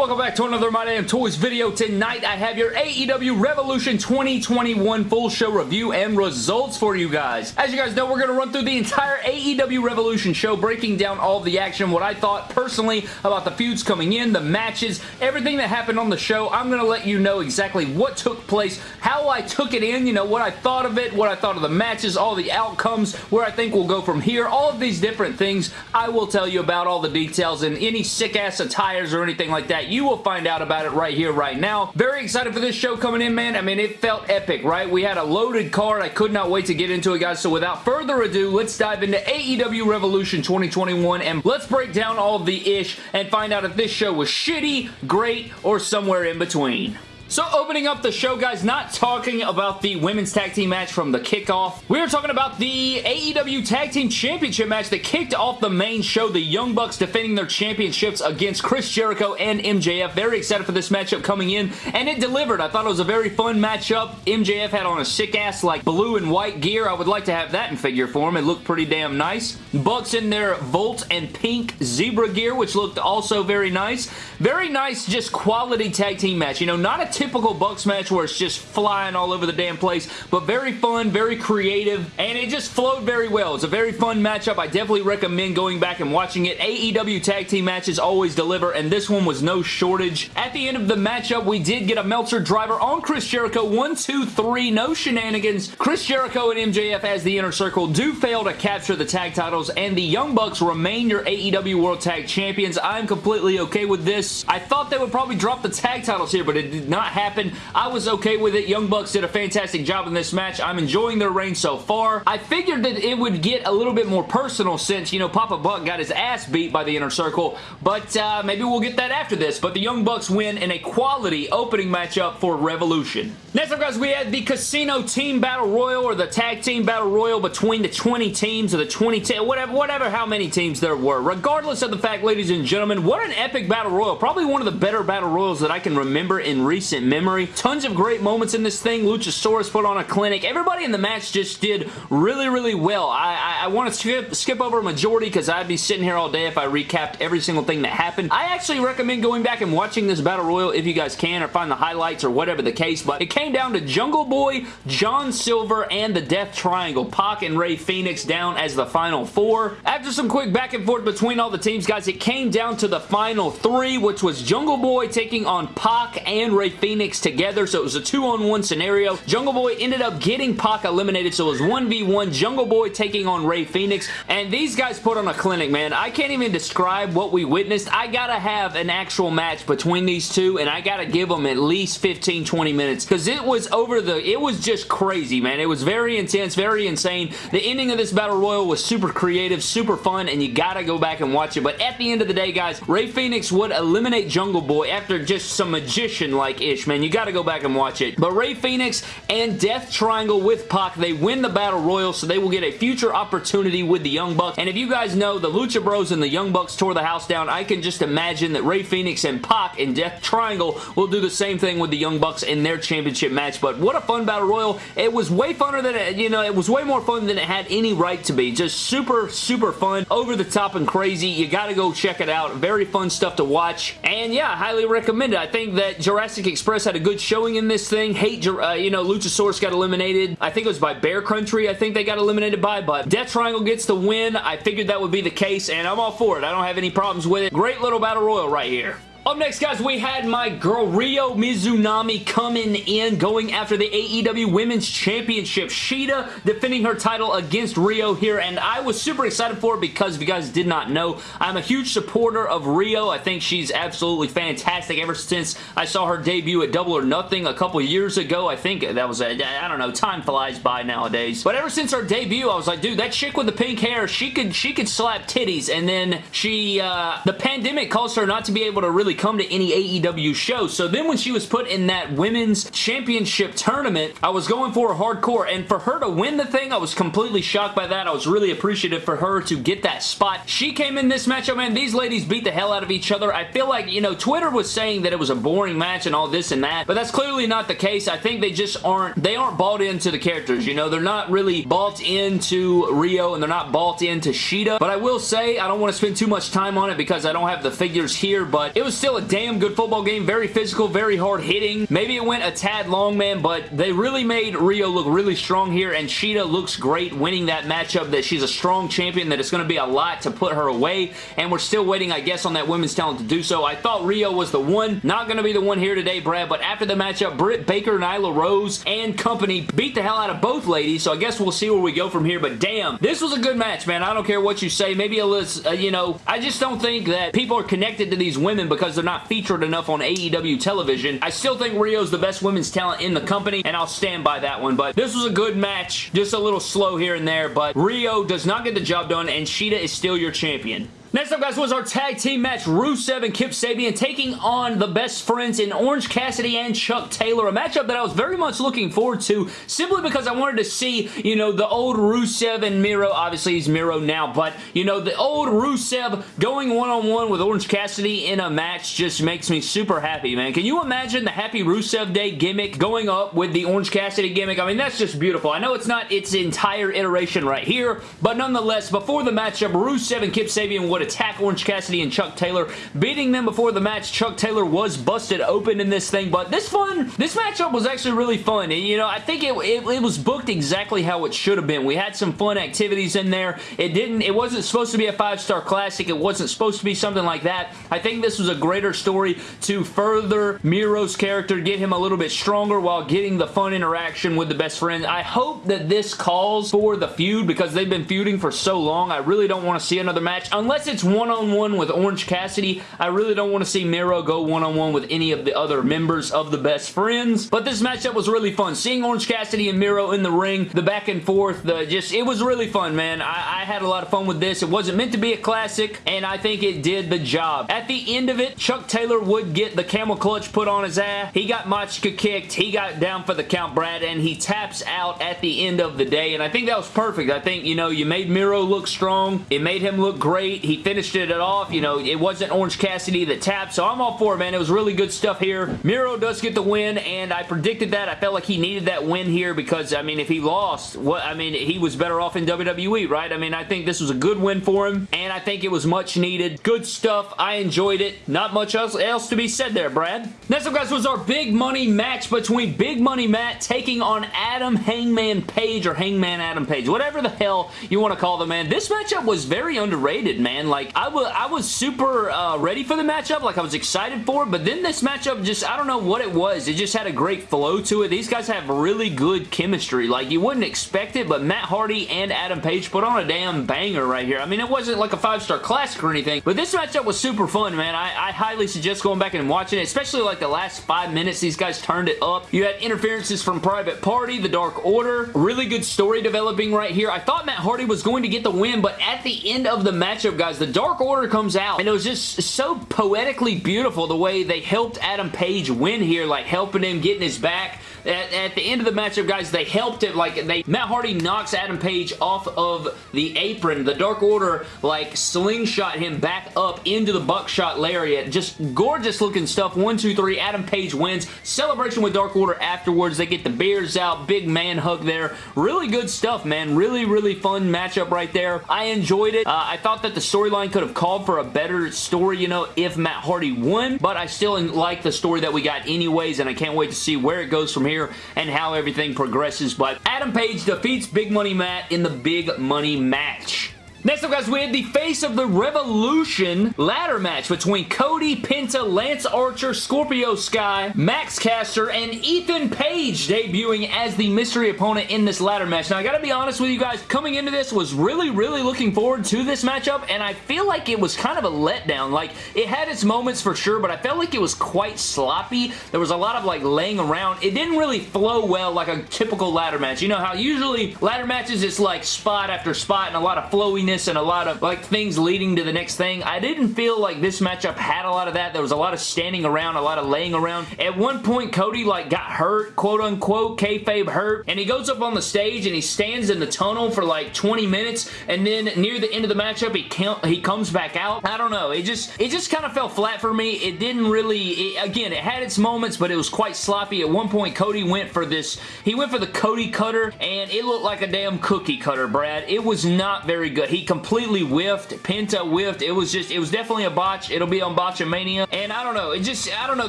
welcome back to another My Damn Toys video. Tonight I have your AEW Revolution 2021 full show review and results for you guys. As you guys know, we're going to run through the entire AEW Revolution show, breaking down all the action, what I thought personally about the feuds coming in, the matches, everything that happened on the show. I'm going to let you know exactly what took place, how I took it in, you know, what I thought of it, what I thought of the matches, all the outcomes, where I think we'll go from here, all of these different things I will tell you about all the details and any sick-ass attires or anything like that, you will find out about it right here, right now. Very excited for this show coming in, man. I mean, it felt epic, right? We had a loaded card. I could not wait to get into it, guys. So without further ado, let's dive into AEW Revolution 2021 and let's break down all the ish and find out if this show was shitty, great, or somewhere in between. So opening up the show, guys, not talking about the women's tag team match from the kickoff. We are talking about the AEW Tag Team Championship match that kicked off the main show. The Young Bucks defending their championships against Chris Jericho and MJF. Very excited for this matchup coming in, and it delivered. I thought it was a very fun matchup. MJF had on a sick-ass, like, blue and white gear. I would like to have that in figure form. It looked pretty damn nice. Bucks in their Volt and pink zebra gear, which looked also very nice. Very nice, just quality tag team match. You know, not a typical Bucks match where it's just flying all over the damn place, but very fun, very creative, and it just flowed very well. It's a very fun matchup. I definitely recommend going back and watching it. AEW tag team matches always deliver, and this one was no shortage. At the end of the matchup, we did get a Meltzer driver on Chris Jericho. One, two, three, no shenanigans. Chris Jericho and MJF as the Inner Circle do fail to capture the tag titles, and the Young Bucks remain your AEW World Tag Champions. I'm completely okay with this. I thought they would probably drop the tag titles here, but it did not happen. I was okay with it. Young Bucks did a fantastic job in this match. I'm enjoying their reign so far. I figured that it would get a little bit more personal since, you know, Papa Buck got his ass beat by the Inner Circle, but uh, maybe we'll get that after this. But the Young Bucks win in a quality opening matchup for Revolution. Next up, guys, we had the Casino Team Battle Royal or the Tag Team Battle Royal between the 20 teams or the 20, whatever, whatever how many teams there were. Regardless of the fact, ladies and gentlemen, what an epic Battle Royal. Probably one of the better Battle Royals that I can remember in recent memory. Tons of great moments in this thing. Luchasaurus put on a clinic. Everybody in the match just did really, really well. I, I, I want to skip, skip over a majority because I'd be sitting here all day if I recapped every single thing that happened. I actually recommend going back and watching this Battle Royal if you guys can or find the highlights or whatever the case, but it came down to Jungle Boy, John Silver, and the Death Triangle. Pac and Rey Fenix down as the final four. After some quick back and forth between all the teams, guys, it came down to the final three, which was Jungle Boy taking on Pac and Rey Fenix together, so it was a two-on-one scenario. Jungle Boy ended up getting Pac eliminated, so it was 1v1 Jungle Boy taking on Rey Fenix, and these guys put on a clinic, man. I can't even describe what we witnessed. I gotta have an actual match between these two, and I gotta give them at least 15-20 minutes, because it was over the... It was just crazy, man. It was very intense, very insane. The ending of this Battle Royal was super creative, super fun, and you gotta go back and watch it, but at the end of the day, guys, Rey Fenix would eliminate Jungle Boy after just some magician-like ish, man. You gotta go back and watch it. But Rey Fenix and Death Triangle with Pac, they win the Battle Royal, so they will get a future opportunity with the Young Bucks. And if you guys know, the Lucha Bros and the Young Bucks tore the house down, I can just imagine that Rey Fenix and Pac and Death Triangle will do the same thing with the Young Bucks in their championship match. But what a fun Battle Royal. It was way funner than it, you know, it was way more fun than it had any right to be. Just super, super fun, over the top and crazy. You gotta go check it out. Very fun stuff to watch. And yeah, highly recommend it. I think that Jurassic Express had a good showing in this thing. Hate, uh, you know, Luchasaurus got eliminated. I think it was by Bear Country I think they got eliminated by, but Death Triangle gets the win. I figured that would be the case, and I'm all for it. I don't have any problems with it. Great little Battle Royal right here. Up next, guys, we had my girl Ryo Mizunami coming in, going after the AEW Women's Championship. Shida defending her title against Ryo here, and I was super excited for it because if you guys did not know, I'm a huge supporter of Ryo. I think she's absolutely fantastic ever since I saw her debut at Double or Nothing a couple years ago. I think that was, a, I don't know, time flies by nowadays. But ever since her debut, I was like, dude, that chick with the pink hair, she could, she could slap titties, and then she, uh, the pandemic caused her not to be able to really come to any AEW show. So then when she was put in that women's championship tournament, I was going for a hardcore. And for her to win the thing, I was completely shocked by that. I was really appreciative for her to get that spot. She came in this matchup, man. These ladies beat the hell out of each other. I feel like, you know, Twitter was saying that it was a boring match and all this and that, but that's clearly not the case. I think they just aren't, they aren't bought into the characters, you know? They're not really bought into Ryo and they're not bought into Shida. but I will say, I don't want to spend too much time on it because I don't have the figures here, but it was still still a damn good football game. Very physical, very hard hitting. Maybe it went a tad long, man, but they really made Ryo look really strong here, and Shida looks great winning that matchup, that she's a strong champion, that it's going to be a lot to put her away, and we're still waiting, I guess, on that women's talent to do so. I thought Ryo was the one. Not going to be the one here today, Brad, but after the matchup, Britt Baker, Nyla Rose, and company beat the hell out of both ladies, so I guess we'll see where we go from here, but damn, this was a good match, man. I don't care what you say. Maybe a little, uh, you know, I just don't think that people are connected to these women because they're not featured enough on AEW television. I still think Ryo's the best women's talent in the company, and I'll stand by that one, but this was a good match. Just a little slow here and there, but Ryo does not get the job done, and Shida is still your champion. Next up, guys, was our tag team match. Rusev and Kip Sabian taking on the best friends in Orange Cassidy and Chuck Taylor. A matchup that I was very much looking forward to simply because I wanted to see, you know, the old Rusev and Miro. Obviously, he's Miro now, but, you know, the old Rusev going one-on-one -on -one with Orange Cassidy in a match just makes me super happy, man. Can you imagine the Happy Rusev Day gimmick going up with the Orange Cassidy gimmick? I mean, that's just beautiful. I know it's not its entire iteration right here, but nonetheless, before the matchup, Rusev and Kip Sabian would attack Orange Cassidy and Chuck Taylor, beating them before the match. Chuck Taylor was busted open in this thing, but this fun, this matchup was actually really fun. And, you know, I think it, it, it was booked exactly how it should have been. We had some fun activities in there. It didn't, it wasn't supposed to be a five-star classic. It wasn't supposed to be something like that. I think this was a greater story to further Miro's character, get him a little bit stronger while getting the fun interaction with the best friend. I hope that this calls for the feud because they've been feuding for so long. I really don't want to see another match unless it's one-on-one -on -one with Orange Cassidy. I really don't want to see Miro go one-on-one -on -one with any of the other members of the Best Friends. But this matchup was really fun. Seeing Orange Cassidy and Miro in the ring, the back and forth, the just, it was really fun, man. I, I had a lot of fun with this. It wasn't meant to be a classic, and I think it did the job. At the end of it, Chuck Taylor would get the camel clutch put on his ass. He got Machka kicked. He got down for the count, Brad, and he taps out at the end of the day, and I think that was perfect. I think, you know, you made Miro look strong. It made him look great. He finished it off. You know, it wasn't Orange Cassidy that tapped, so I'm all for it, man. It was really good stuff here. Miro does get the win, and I predicted that. I felt like he needed that win here because, I mean, if he lost, what I mean, he was better off in WWE, right? I mean, I think this was a good win for him, and I think it was much needed. Good stuff. I enjoyed it. Not much else, else to be said there, Brad. Next up, guys, was our big money match between Big Money Matt taking on Adam Hangman Page or Hangman Adam Page, whatever the hell you want to call the man. This matchup was very underrated, man. Like, I was, I was super uh, ready for the matchup. Like, I was excited for it, but then this matchup just, I don't know what it was. It just had a great flow to it. These guys have really good chemistry. Like, you wouldn't expect it, but Matt Hardy and Adam Page put on a damn banger right here. I mean, it wasn't like a five-star classic or anything, but this matchup was super fun, man. I, I highly suggest going back and watching it, especially like the last five minutes. These guys turned it up. You had interferences from Private Party, The Dark Order. Really good story developing right here. I thought Matt Hardy was going to get the win, but at the end of the matchup, guys, The Dark Order comes out, and it was just so poetically beautiful the way they helped Adam Page win here, like helping him getting his back at, at, the end of the matchup, guys, they helped it. Like, they Matt Hardy knocks Adam Page off of the apron. The Dark Order, like, slingshot him back up into the buckshot lariat. Just gorgeous looking stuff. One, two, three. Adam Page wins. Celebration with Dark Order afterwards. They get the beers out. Big man hug there. Really good stuff, man. Really, really fun matchup right there. I enjoyed it. Uh, I thought that the storyline could have called for a better story, you know, if Matt Hardy won, but I still like the story that we got anyways, and I can't wait to see where it goes from here here and how everything progresses. But Adam Page defeats Big Money Matt in the Big Money match. Next up, guys, we had the Face of the Revolution ladder match between Cody, Penta, Lance Archer, Scorpio Sky, Max Caster, and Ethan Page debuting as the mystery opponent in this ladder match. Now, I gotta be honest with you guys, coming into this was really, really looking forward to this matchup, and I feel like it was kind of a letdown. Like, it had its moments for sure, but I felt like it was quite sloppy. There was a lot of, like, laying around. It didn't really flow well like a typical ladder match. You know how usually ladder matches, it's like spot after spot and a lot of flowiness and a lot of like things leading to the next thing. I didn't feel like this matchup had a lot of that. There was a lot of standing around, a lot of laying around. At one point, Cody like got hurt, quote unquote, kayfabe hurt, and he goes up on the stage and he stands in the tunnel for like 20 minutes, and then near the end of the matchup, he he comes back out. I don't know. It just it just kind of fell flat for me. It didn't really, it, again, it had its moments, but it was quite sloppy. At one point, Cody went for this, he went for the Cody cutter, and it looked like a damn cookie cutter, Brad. It was not very good. He he completely whiffed. Penta whiffed. It was just, it was definitely a botch. It'll be on Botchamania. And I don't know. It just, I don't know.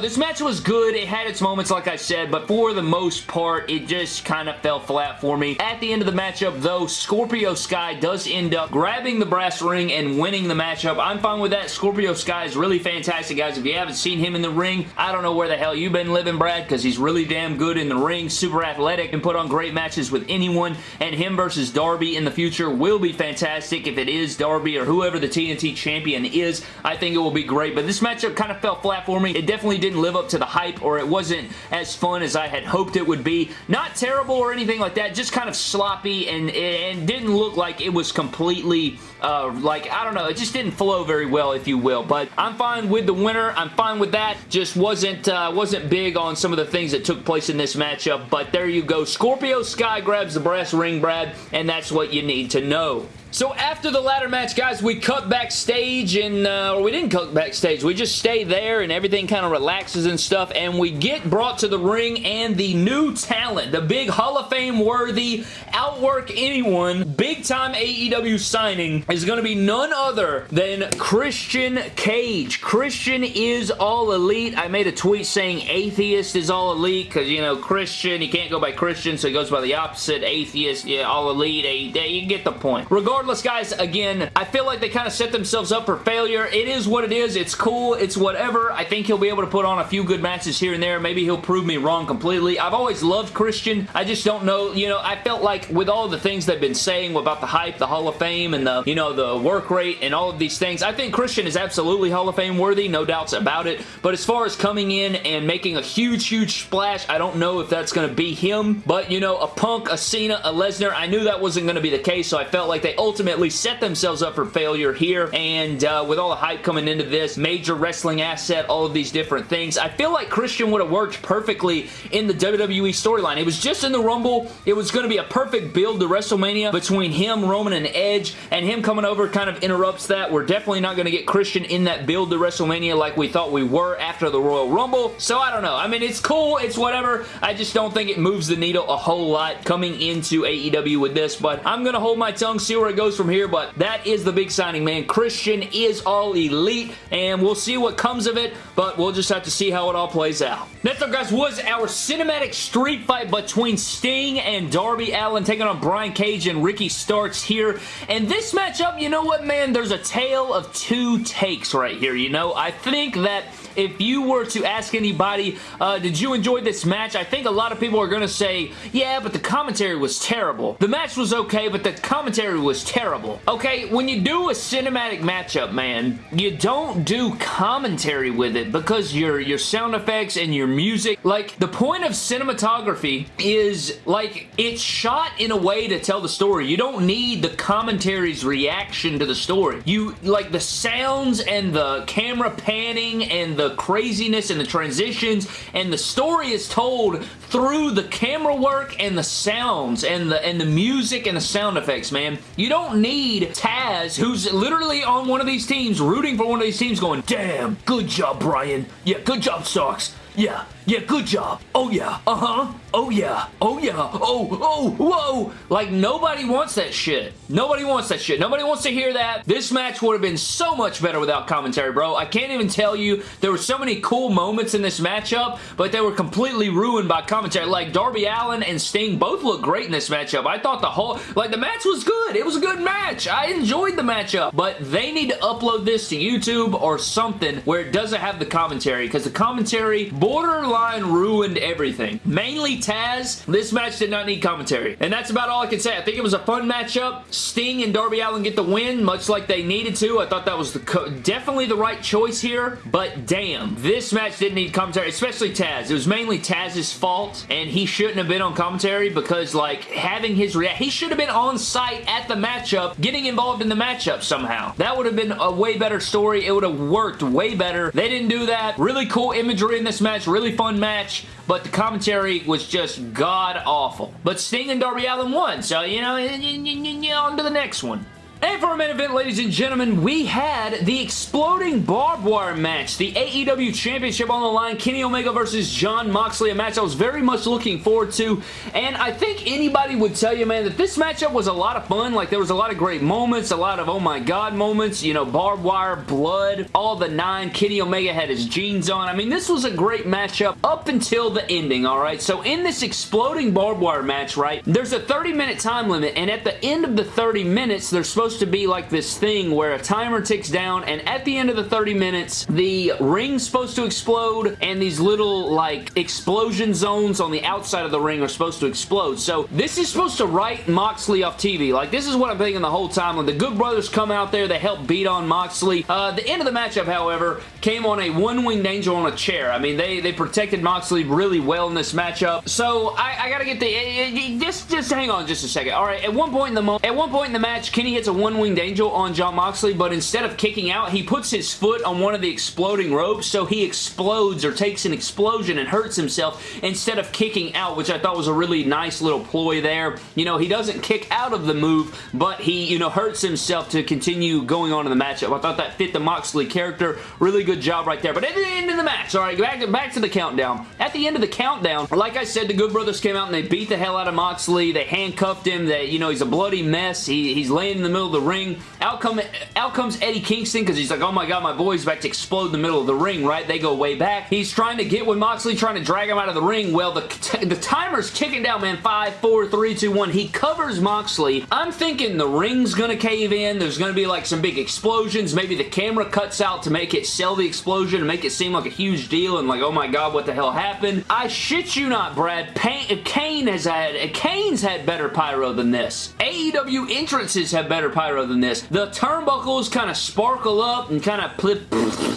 This match was good. It had its moments, like I said, but for the most part, it just kind of fell flat for me. At the end of the matchup, though, Scorpio Sky does end up grabbing the brass ring and winning the matchup. I'm fine with that. Scorpio Sky is really fantastic, guys. If you haven't seen him in the ring, I don't know where the hell you've been living, Brad, because he's really damn good in the ring, super athletic, and put on great matches with anyone, and him versus Darby in the future will be fantastic if it is Darby or whoever the TNT champion is. I think it will be great, but this matchup kind of fell flat for me. It definitely didn't live up to the hype, or it wasn't as fun as I had hoped it would be. Not terrible or anything like that, just kind of sloppy and, and didn't look like it was completely, uh, like, I don't know, it just didn't flow very well, if you will, but I'm fine with the winner. I'm fine with that. Just wasn't, uh, wasn't big on some of the things that took place in this matchup, but there you go. Scorpio Sky grabs the brass ring, Brad, and that's what you need to know. So after the ladder match, guys, we cut backstage and, uh, or we didn't cut backstage. We just stay there and everything kind of relaxes and stuff and we get brought to the ring and the new talent, the big Hall of Fame worthy, outwork anyone, big time AEW signing is going to be none other than Christian Cage. Christian is all elite. I made a tweet saying atheist is all elite because, you know, Christian, he can't go by Christian, so he goes by the opposite, atheist, yeah, all elite, you get the point. Regardless regardless, guys, again, I feel like they kind of set themselves up for failure. It is what it is. It's cool. It's whatever. I think he'll be able to put on a few good matches here and there. Maybe he'll prove me wrong completely. I've always loved Christian. I just don't know. You know, I felt like with all the things they've been saying about the hype, the Hall of Fame, and the, you know, the work rate and all of these things, I think Christian is absolutely Hall of Fame worthy. No doubts about it. But as far as coming in and making a huge, huge splash, I don't know if that's going to be him. But, you know, a Punk, a Cena, a Lesnar, I knew that wasn't going to be the case, so I felt like they ultimately set themselves up for failure here, and uh, with all the hype coming into this, major wrestling asset, all of these different things, I feel like Christian would have worked perfectly in the WWE storyline. It was just in the Rumble. It was going to be a perfect build to WrestleMania between him, Roman, and Edge, and him coming over kind of interrupts that. We're definitely not going to get Christian in that build to WrestleMania like we thought we were after the Royal Rumble, so I don't know. I mean, it's cool. It's whatever. I just don't think it moves the needle a whole lot coming into AEW with this, but I'm going to hold my tongue, see where it goes from here, but that is the big signing, man. Christian is all elite, and we'll see what comes of it, but we'll just have to see how it all plays out. Next up, guys, was our cinematic street fight between Sting and Darby Allin taking on Brian Cage and Ricky Starks here, and this matchup, you know what, man? There's a tale of two takes right here, you know? I think that if you were to ask anybody, uh, did you enjoy this match? I think a lot of people are going to say, yeah, but the commentary was terrible. The match was okay, but the commentary was terrible. Okay, when you do a cinematic matchup, man, you don't do commentary with it because your, your sound effects and your music, like, the point of cinematography is, like, it's shot in a way to tell the story. You don't need the commentary's reaction to the story. You, like, the sounds and the camera panning and the the craziness and the transitions and the story is told through the camera work and the sounds and the and the music and the sound effects, man. You don't need Taz, who's literally on one of these teams, rooting for one of these teams, going, damn, good job, Brian. Yeah, good job, Starks. Yeah, yeah, good job. Oh yeah, uh-huh. Oh yeah, oh yeah, oh, oh, whoa. Like, nobody wants that shit. Nobody wants that shit. Nobody wants to hear that. This match would have been so much better without commentary, bro. I can't even tell you. There were so many cool moments in this matchup, but they were completely ruined by commentary. Like, Darby Allin and Sting both look great in this matchup. I thought the whole, like, the match was good. It was a good match. I enjoyed the matchup, but they need to upload this to YouTube or something where it doesn't have the commentary, because the commentary borderline ruined everything. Mainly Taz, this match did not need commentary. And that's about all I can say. I think it was a fun matchup. Sting and Darby Allin get the win, much like they needed to. I thought that was the definitely the right choice here, but damn, this match didn't need commentary, especially Taz. It was mainly Taz's fault, and he shouldn't have been on commentary because, like, having his react, he should have been on site at the matchup, getting involved in the matchup somehow. That would have been a way better story. It would have worked way better. They didn't do that. Really cool imagery in this match match, really fun match, but the commentary was just god-awful. But Sting and Darby Allin won, so, you know, on to the next one. And for our main event, ladies and gentlemen, we had the exploding barbed wire match. The AEW Championship on the line. Kenny Omega versus Jon Moxley. A match I was very much looking forward to. And I think anybody would tell you, man, that this matchup was a lot of fun. Like, there was a lot of great moments. A lot of, oh my god moments. You know, barbed wire, blood, all the nine. Kenny Omega had his jeans on. I mean, this was a great matchup up until the ending, alright? So, in this exploding barbed wire match, right, there's a 30-minute time limit. And at the end of the 30 minutes, there's supposed to be like this thing where a timer ticks down and at the end of the 30 minutes the ring's supposed to explode and these little like explosion zones on the outside of the ring are supposed to explode. So this is supposed to write Moxley off TV. Like this is what I'm thinking the whole time. When the Good Brothers come out there, they help beat on Moxley. Uh, the end of the matchup, however, came on a one-winged angel on a chair. I mean, they, they protected Moxley really well in this matchup. So I, I gotta get the... Eh, eh, just, just hang on just a second. All right, at one point in the at one point in the match, Kenny hits a one-winged angel on Jon Moxley, but instead of kicking out, he puts his foot on one of the exploding ropes, so he explodes or takes an explosion and hurts himself instead of kicking out, which I thought was a really nice little ploy there. You know, he doesn't kick out of the move, but he, you know, hurts himself to continue going on in the matchup. I thought that fit the Moxley character. Really good job right there. But at the end of the match, all right, back back to the countdown. At the end of the countdown, like I said, the Good Brothers came out and they beat the hell out of Moxley. They handcuffed him. That you know, he's a bloody mess. He, he's laying in the middle of the ring. Out, come, out comes Eddie Kingston because he's like, oh my god, my boy's about to explode in the middle of the ring, right? They go way back. He's trying to get with Moxley, trying to drag him out of the ring. Well, the, the timer's ticking down, man. Five, four, three, two, one. He covers Moxley. I'm thinking the ring's gonna cave in. There's gonna be like some big explosions. Maybe the camera cuts out to make it sell the explosion and make it seem like a huge deal and like, oh my god, what the hell happened? I shit you not, Brad. Pain, Kane has had, Kane's had better pyro than this. AEW entrances have better pyro than this. The turnbuckles kind of sparkle up and kind of flip,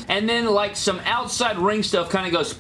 and then like some outside ring stuff kind of goes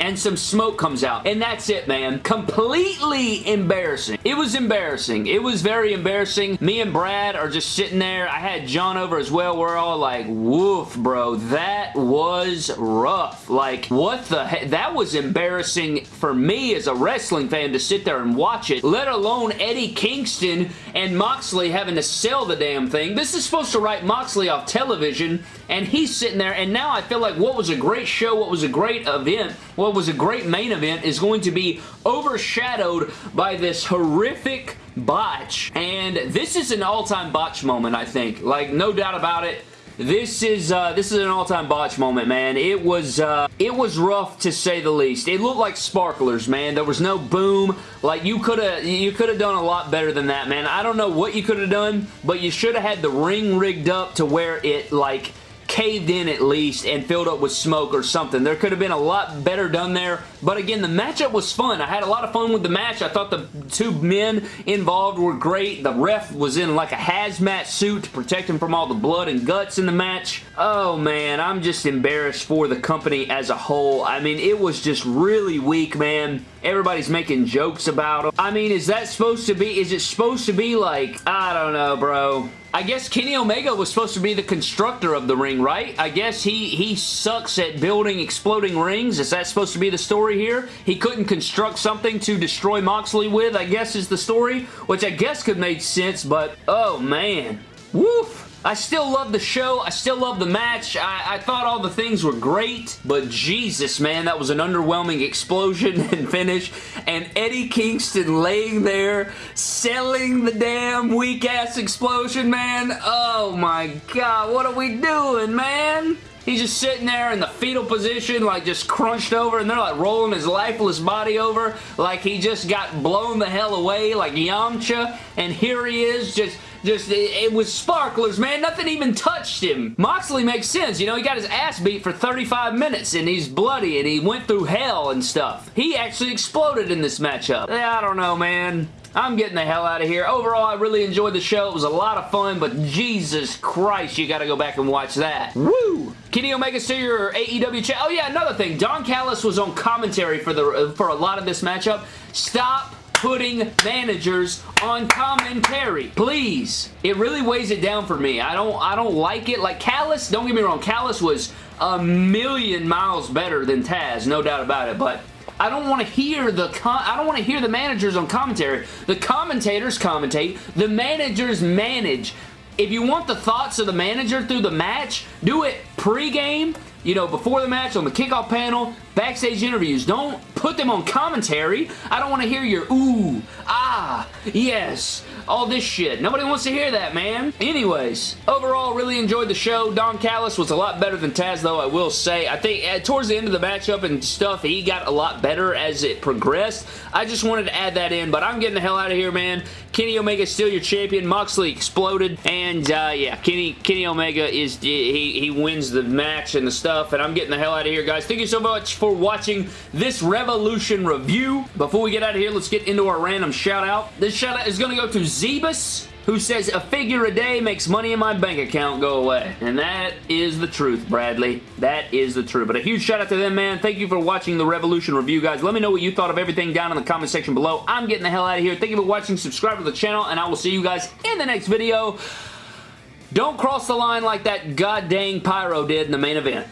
and some smoke comes out. And that's it, man. Completely embarrassing. It was embarrassing. It was very embarrassing. Me and Brad are just sitting there. I had John over as well. We're all like, woof, bro. That was rough. Like, what the heck? That was embarrassing for me as a wrestling fan to sit there and watch it, let alone Eddie Kingston and Moxley having to sell the damn thing. This is supposed to write Moxley off television, and he's sitting there, and now I feel like what was a great show, what was a great event, what was a great main event is going to be overshadowed by this horrific botch. And this is an all-time botch moment, I think. Like, no doubt about it. This is uh, this is an all-time botch moment, man. It was uh, it was rough to say the least. It looked like sparklers, man. There was no boom. Like you could have you could have done a lot better than that, man. I don't know what you could have done, but you should have had the ring rigged up to where it like caved in at least and filled up with smoke or something. There could have been a lot better done there. But again, the matchup was fun. I had a lot of fun with the match. I thought the two men involved were great. The ref was in like a hazmat suit to protect him from all the blood and guts in the match. Oh man, I'm just embarrassed for the company as a whole. I mean, it was just really weak, man. Everybody's making jokes about him. I mean, is that supposed to be, is it supposed to be like, I don't know, bro. I guess Kenny Omega was supposed to be the constructor of the ring, right? I guess he, he sucks at building exploding rings. Is that supposed to be the story here? He couldn't construct something to destroy Moxley with, I guess is the story, which I guess could make sense, but oh man. Woof! I still love the show. I still love the match. I, I, thought all the things were great, but Jesus, man, that was an underwhelming explosion and finish. And Eddie Kingston laying there selling the damn weak-ass explosion, man. Oh my God, what are we doing, man? He's just sitting there in the fetal position, like just crunched over, and they're like rolling his lifeless body over like he just got blown the hell away like Yamcha, and here he is just just, it, it, was sparklers, man. Nothing even touched him. Moxley makes sense. You know, he got his ass beat for 35 minutes, and he's bloody, and he went through hell and stuff. He actually exploded in this matchup. I don't know, man. I'm getting the hell out of here. Overall, I really enjoyed the show. It was a lot of fun, but Jesus Christ, you gotta go back and watch that. Woo! Kenny Omega still your AEW chat. Oh yeah, another thing. Don Callis was on commentary for the for a lot of this matchup. Stop putting managers on commentary. Please. It really weighs it down for me. I don't I don't like it. Like Callis, don't get me wrong, Callis was a million miles better than Taz, no doubt about it, but I don't want to hear the I don't want to hear the managers on commentary. The commentators commentate, the managers manage. if you want the thoughts of the manager through the match, do it pre-game you know, before the match, on the kickoff panel, backstage interviews. Don't put them on commentary. I don't want to hear your ooh, ah, yes, all this shit. Nobody wants to hear that, man. Anyways, overall, really enjoyed the show. Don Callis was a lot better than Taz, though, I will say. I think uh, towards the end of the matchup and stuff, he got a lot better as it progressed. I just wanted to add that in, but I'm getting the hell out of here, man. Kenny Omega still your champion. Moxley exploded, and uh, yeah, Kenny Kenny Omega is he he wins the match and the stuff, and I'm getting the hell out of here, guys. Thank you so much for watching this Revolution review. Before we get out of here, let's get into our random shout out. This shout out is going to go to Zebus who says a figure a day makes money in my bank account go away. And that is the truth, Bradley. That is the truth. But a huge shout out to them, man. Thank you for watching the Revolution review, guys. Let me know what you thought of everything down in the comment section below. I'm getting the hell out of here. Thank you for watching. Subscribe to the channel, and I will see you guys in the next video. Don't cross the line like that god dang Pyro did in the main event.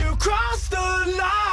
You crossed the line!